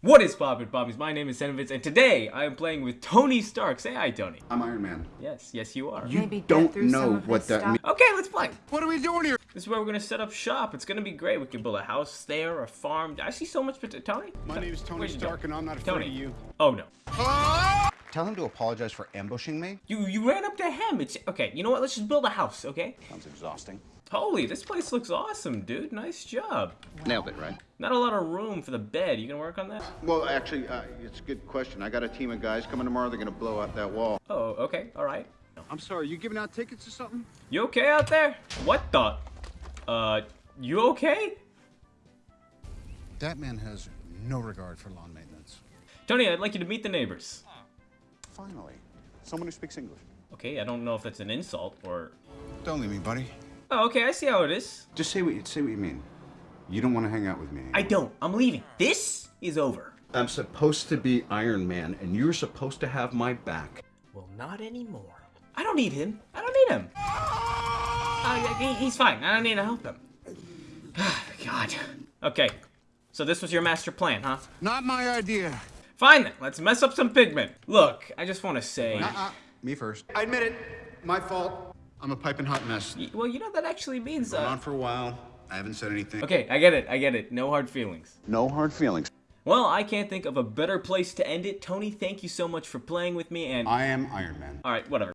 What is poppin' poppies? My name is Senovitz, and today I am playing with Tony Stark. Say hi, Tony. I'm Iron Man. Yes, yes you are. You Maybe don't know what that means. Okay, let's play. What are we doing here? This is where we're gonna set up shop. It's gonna be great. We can build a house there, a farm. I see so much potential. Tony? My name is Tony Where'd you go? Stark, and I'm not afraid Tony. of you. Oh no. Tell him to apologize for ambushing me. You you ran up to him. It's okay. You know what? Let's just build a house, okay? Sounds exhausting. Holy, this place looks awesome, dude. Nice job. Nailed it, right? Not a lot of room for the bed. You gonna work on that? Well, actually, uh, it's a good question. I got a team of guys coming tomorrow. They're going to blow out that wall. Oh, okay. All right. I'm sorry, you giving out tickets or something? You okay out there? What the? Uh, you okay? That man has no regard for lawn maintenance. Tony, I'd like you to meet the neighbors. Finally. Someone who speaks English. Okay, I don't know if that's an insult or. Don't leave me, buddy. Oh, okay, I see how it is. Just say what you say what you mean. You don't want to hang out with me. I don't. I'm leaving. This is over. I'm supposed to be Iron Man, and you're supposed to have my back. Well, not anymore. I don't need him. I don't need him. Uh, he's fine. I don't need to help him. God. Okay. So this was your master plan, huh? Not my idea. Fine then. Let's mess up some pigment. Look, I just want to say. Uh-uh. Me first. I admit it. My fault. I'm a piping hot mess. Y- Well, you know that actually means. Been Uh... on for a while. I haven't said anything. Okay, I get it. I get it. No hard feelings. No hard feelings. Well, I can't think of a better place to end it. Tony, thank you so much for playing with me, and I am Iron Man. all right, whatever.